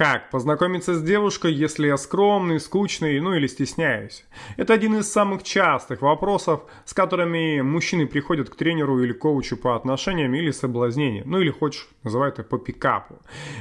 Как познакомиться с девушкой, если я скромный, скучный, ну или стесняюсь? Это один из самых частых вопросов, с которыми мужчины приходят к тренеру или коучу по отношениям или соблазнению, ну или хочешь, называй это по пикапу.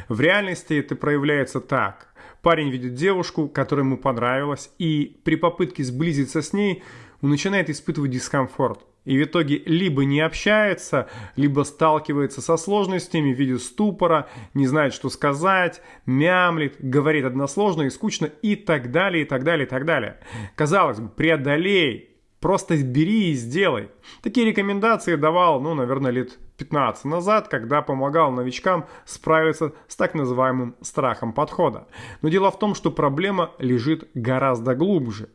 В реальности это проявляется так. Парень видит девушку, которая ему понравилась, и при попытке сблизиться с ней он начинает испытывать дискомфорт и в итоге либо не общается, либо сталкивается со сложностями в виде ступора, не знает, что сказать, мямлит, говорит односложно и скучно и так далее, и так далее, и так далее. Казалось бы, преодолей, просто бери и сделай. Такие рекомендации давал, ну, наверное, лет 15 назад, когда помогал новичкам справиться с так называемым страхом подхода. Но дело в том, что проблема лежит гораздо глубже.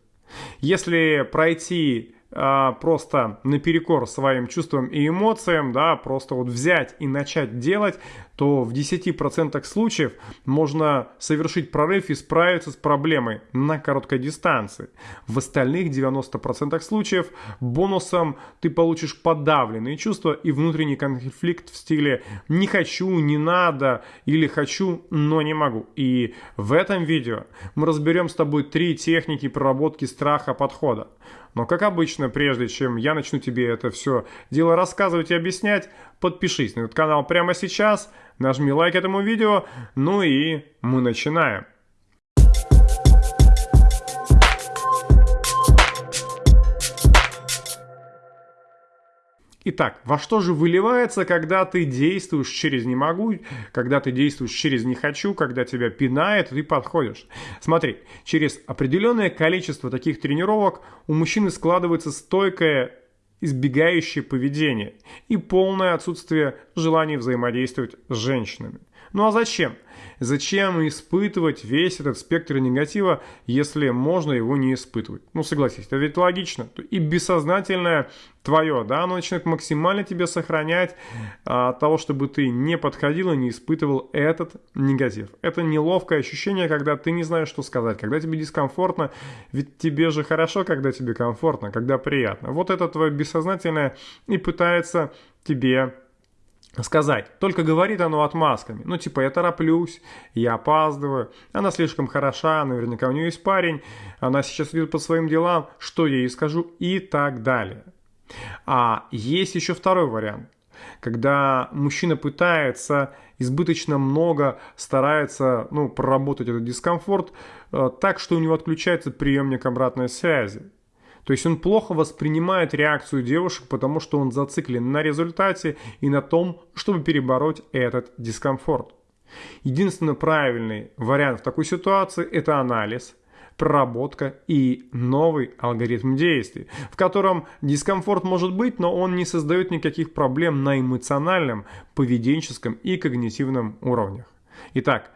Если пройти просто наперекор своим чувствам и эмоциям, да, просто вот взять и начать делать, то в 10% случаев можно совершить прорыв и справиться с проблемой на короткой дистанции. В остальных 90% случаев бонусом ты получишь подавленные чувства и внутренний конфликт в стиле «не хочу», «не надо» или «хочу, но не могу». И в этом видео мы разберем с тобой три техники проработки страха подхода. Но, как обычно, прежде чем я начну тебе это все дело рассказывать и объяснять, подпишись на этот канал прямо сейчас, нажми лайк этому видео, ну и мы начинаем. Итак, во что же выливается, когда ты действуешь через «не могу», когда ты действуешь через «не хочу», когда тебя пинает, ты подходишь? Смотри, через определенное количество таких тренировок у мужчины складывается стойкое избегающее поведение и полное отсутствие желания взаимодействовать с женщинами. Ну а зачем? Зачем испытывать весь этот спектр негатива, если можно его не испытывать? Ну, согласись, это ведь логично. И бессознательное твое, да, оно начинает максимально тебя сохранять а, от того, чтобы ты не подходил и не испытывал этот негатив. Это неловкое ощущение, когда ты не знаешь, что сказать, когда тебе дискомфортно, ведь тебе же хорошо, когда тебе комфортно, когда приятно. Вот это твое бессознательное и пытается тебе сказать. Только говорит оно отмазками. Ну, типа, я тороплюсь, я опаздываю, она слишком хороша, наверняка у нее есть парень, она сейчас идет по своим делам, что я ей скажу и так далее. А есть еще второй вариант. Когда мужчина пытается избыточно много, старается ну, проработать этот дискомфорт э, так, что у него отключается приемник обратной связи. То есть он плохо воспринимает реакцию девушек, потому что он зациклен на результате и на том, чтобы перебороть этот дискомфорт. Единственно правильный вариант в такой ситуации – это анализ, проработка и новый алгоритм действий, в котором дискомфорт может быть, но он не создает никаких проблем на эмоциональном, поведенческом и когнитивном уровнях. Итак,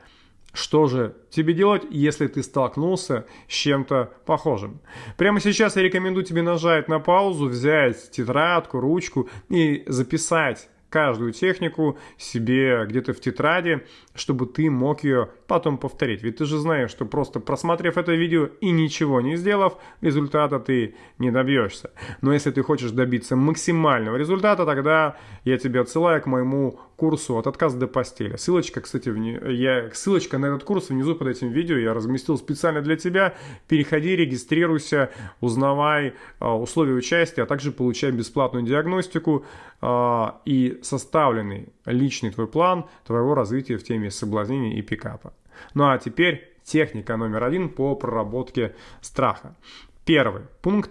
что же тебе делать, если ты столкнулся с чем-то похожим? Прямо сейчас я рекомендую тебе нажать на паузу, взять тетрадку, ручку и записать каждую технику себе где-то в тетради, чтобы ты мог ее потом повторить. Ведь ты же знаешь, что просто просмотрев это видео и ничего не сделав, результата ты не добьешься. Но если ты хочешь добиться максимального результата, тогда я тебя отсылаю к моему курсу «От отказа до постели». Ссылочка, кстати, вне, я, ссылочка на этот курс внизу под этим видео я разместил специально для тебя. Переходи, регистрируйся, узнавай а, условия участия, а также получай бесплатную диагностику а, и составленный личный твой план твоего развития в теме соблазнения и пикапа. Ну а теперь техника номер один по проработке страха. Первый пункт.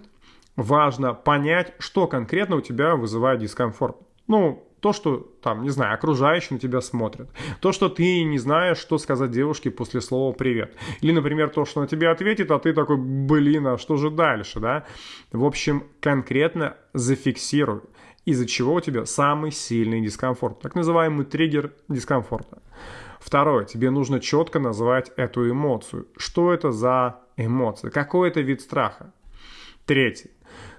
Важно понять, что конкретно у тебя вызывает дискомфорт. Ну, то, что там, не знаю, окружающие на тебя смотрят. То, что ты не знаешь, что сказать девушке после слова «привет». Или, например, то, что она тебе ответит, а ты такой, блин, а что же дальше, да? В общем, конкретно зафиксируй, из-за чего у тебя самый сильный дискомфорт. Так называемый триггер дискомфорта. Второе, тебе нужно четко назвать эту эмоцию. Что это за эмоция? Какой это вид страха? Третье,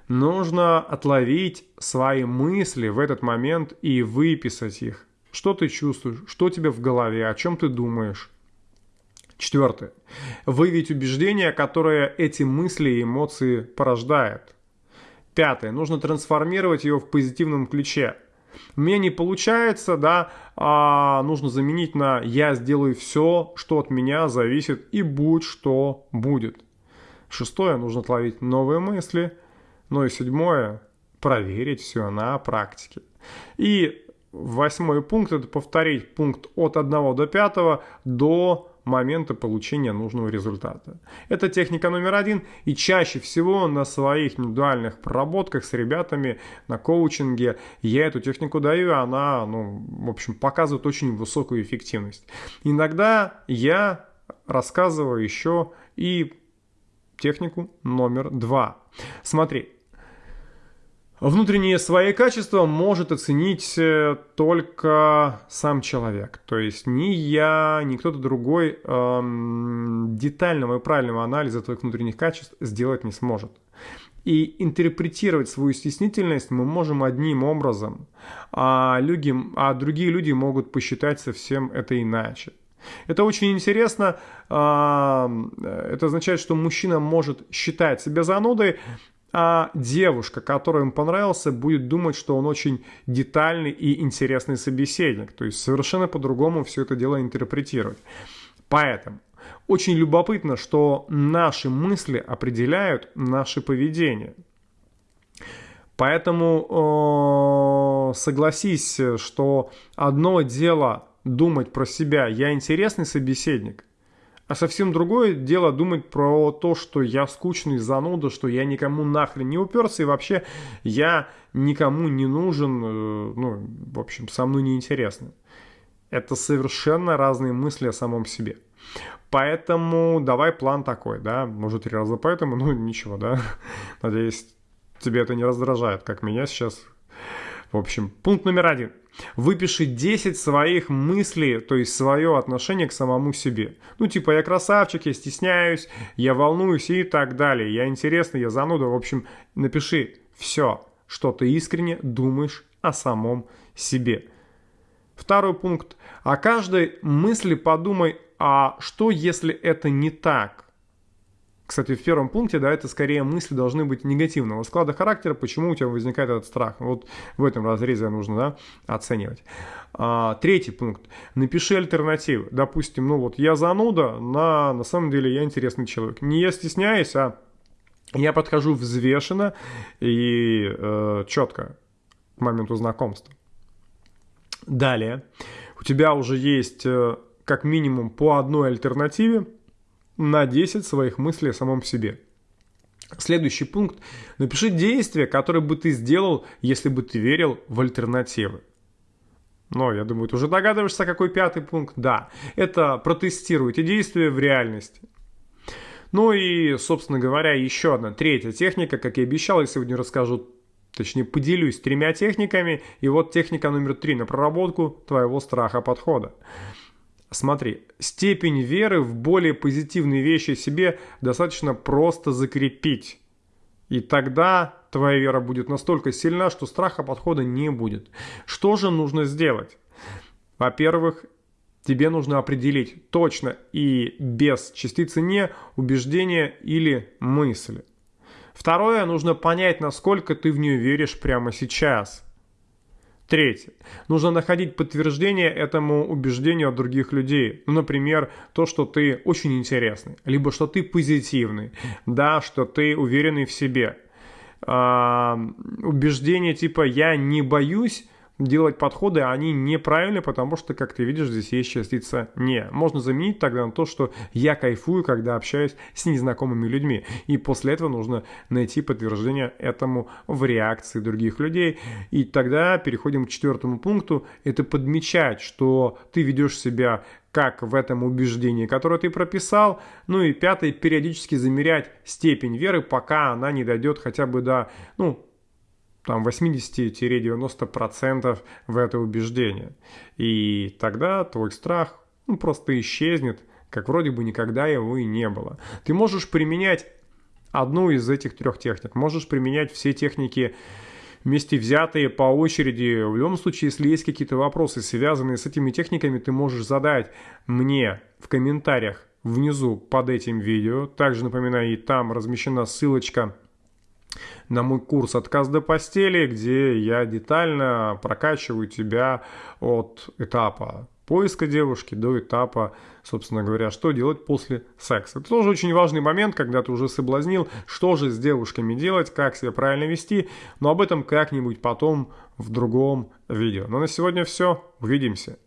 нужно отловить свои мысли в этот момент и выписать их. Что ты чувствуешь, что у тебя в голове, о чем ты думаешь. Четвертое. Выявить убеждения, которые эти мысли и эмоции порождают. Пятое. Нужно трансформировать его в позитивном ключе. У меня не получается, да, а нужно заменить на «я сделаю все, что от меня зависит, и будь что будет». Шестое, нужно отловить новые мысли. Ну и седьмое, проверить все на практике. И восьмой пункт – это повторить пункт от 1 до 5 до момента получения нужного результата. Это техника номер один, и чаще всего на своих индивидуальных проработках с ребятами на коучинге я эту технику даю, и она, ну, в общем, показывает очень высокую эффективность. Иногда я рассказываю еще и технику номер два. Смотри, Внутренние свои качества может оценить э, только сам человек. То есть ни я, ни кто-то другой эм, детального и правильного анализа твоих внутренних качеств сделать не сможет. И интерпретировать свою стеснительность мы можем одним образом, а, люди, а другие люди могут посчитать совсем это иначе. Это очень интересно. Это означает, что мужчина может считать себя занудой, а девушка, которая ему понравился, будет думать, что он очень детальный и интересный собеседник. То есть совершенно по-другому все это дело интерпретировать. Поэтому очень любопытно, что наши мысли определяют наше поведение. Поэтому э, согласись, что одно дело думать про себя, я интересный собеседник, а совсем другое дело думать про то, что я скучный зануда, что я никому нахрен не уперся, и вообще я никому не нужен, э, ну, в общем, со мной неинтересно. Это совершенно разные мысли о самом себе. Поэтому давай план такой, да, может три раза поэтому, ну ничего, да. Надеюсь, тебе это не раздражает, как меня сейчас. В общем, пункт номер один – Выпиши 10 своих мыслей, то есть свое отношение к самому себе. Ну, типа, я красавчик, я стесняюсь, я волнуюсь и так далее. Я интересный, я зануда. В общем, напиши все, что ты искренне думаешь о самом себе. Второй пункт. О каждой мысли подумай, а что если это не так? Кстати, в первом пункте, да, это скорее мысли должны быть негативного склада характера, почему у тебя возникает этот страх. Вот в этом разрезе нужно, да, оценивать. А, третий пункт. Напиши альтернативы. Допустим, ну вот я зануда, на, на самом деле я интересный человек. Не я стесняюсь, а я подхожу взвешенно и э, четко к моменту знакомства. Далее. У тебя уже есть э, как минимум по одной альтернативе, на 10 своих мыслей о самом себе. Следующий пункт. Напиши действия, которые бы ты сделал, если бы ты верил в альтернативы. Но, я думаю, ты уже догадываешься, какой пятый пункт. Да, это протестируйте действия в реальности. Ну и, собственно говоря, еще одна третья техника, как я обещал, я сегодня расскажу, точнее поделюсь тремя техниками. И вот техника номер три на проработку твоего страха подхода. Смотри, степень веры в более позитивные вещи себе достаточно просто закрепить. И тогда твоя вера будет настолько сильна, что страха подхода не будет. Что же нужно сделать? Во-первых, тебе нужно определить точно и без частицы «не» убеждение или мысли. Второе, нужно понять, насколько ты в нее веришь прямо сейчас – Третье. Нужно находить подтверждение этому убеждению от других людей. Ну, например, то, что ты очень интересный, либо что ты позитивный, да, что ты уверенный в себе. А, убеждение типа «я не боюсь», делать подходы, они неправильные, потому что, как ты видишь, здесь есть частица «не». Можно заменить тогда на то, что я кайфую, когда общаюсь с незнакомыми людьми. И после этого нужно найти подтверждение этому в реакции других людей. И тогда переходим к четвертому пункту. Это подмечать, что ты ведешь себя как в этом убеждении, которое ты прописал. Ну и пятое, периодически замерять степень веры, пока она не дойдет хотя бы до, ну, там 80-90% в это убеждение. И тогда твой страх ну, просто исчезнет, как вроде бы никогда его и не было. Ты можешь применять одну из этих трех техник, можешь применять все техники вместе взятые по очереди. В любом случае, если есть какие-то вопросы, связанные с этими техниками, ты можешь задать мне в комментариях внизу под этим видео. Также напоминаю, и там размещена ссылочка на мой курс «Отказ до постели», где я детально прокачиваю тебя от этапа поиска девушки до этапа, собственно говоря, что делать после секса. Это тоже очень важный момент, когда ты уже соблазнил, что же с девушками делать, как себя правильно вести, но об этом как-нибудь потом в другом видео. Но на сегодня все. Увидимся.